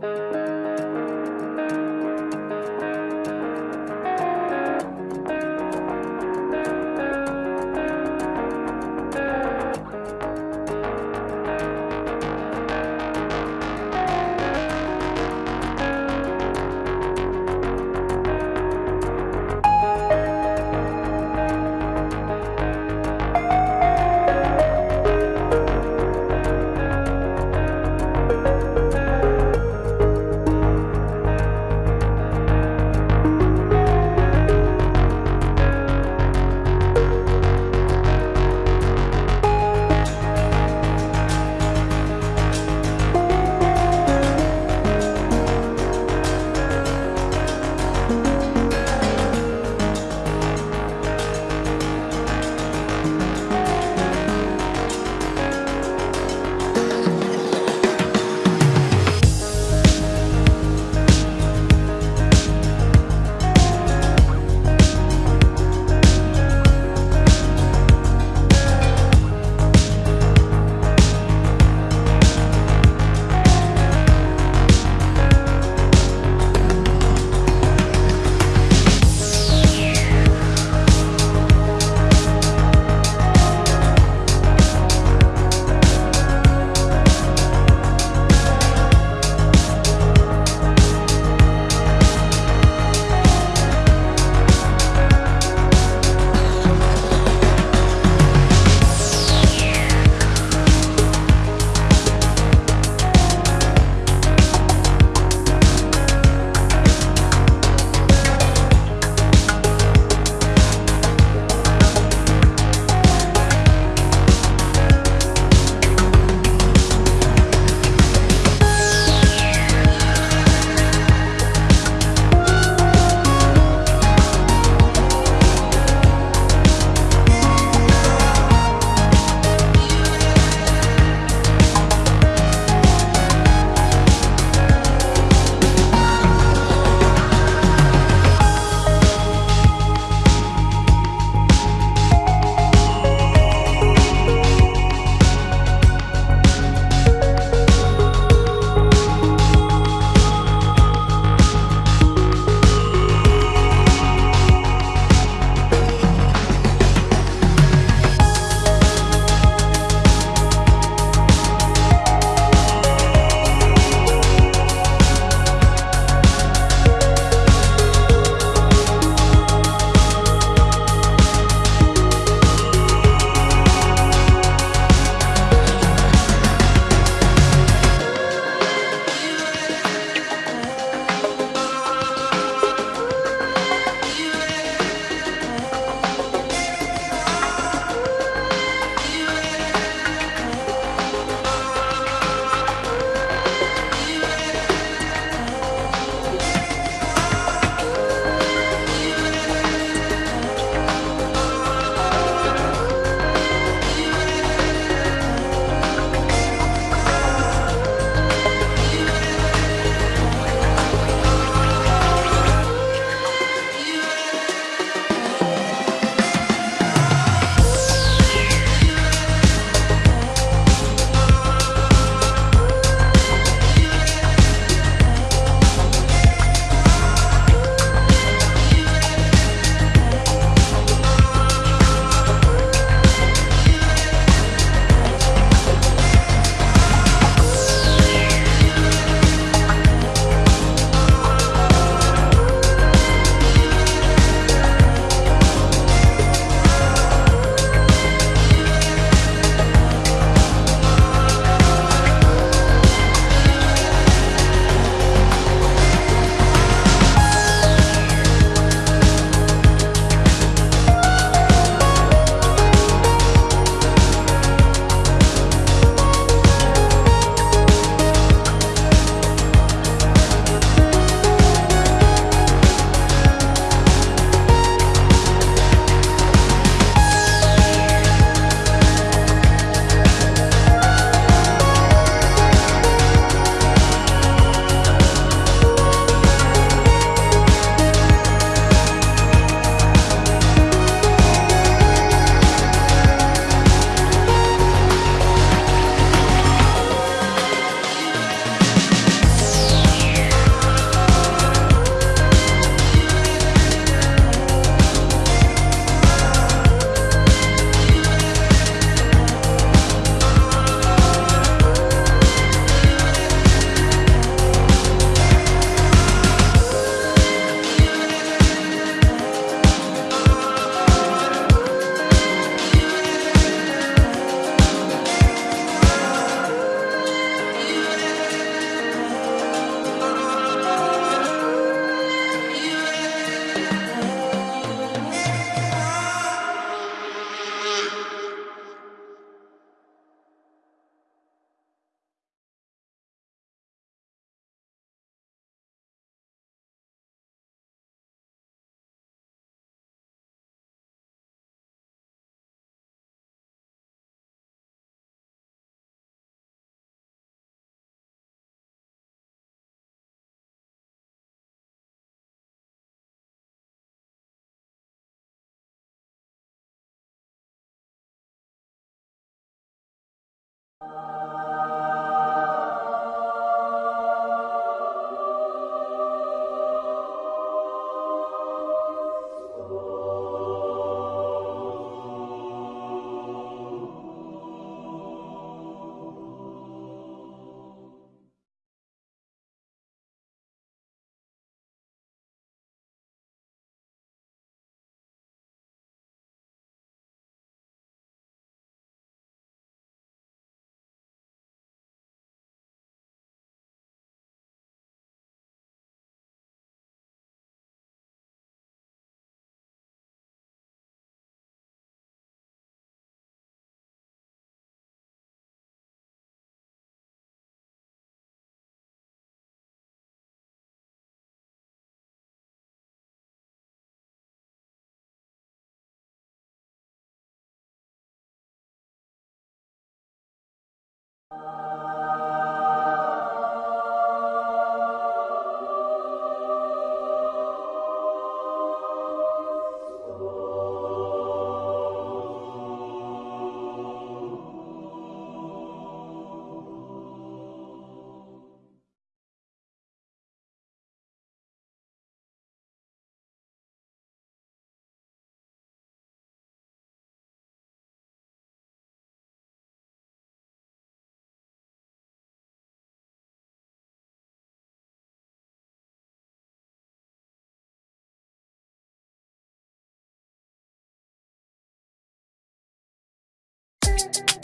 Bye. You you. thank you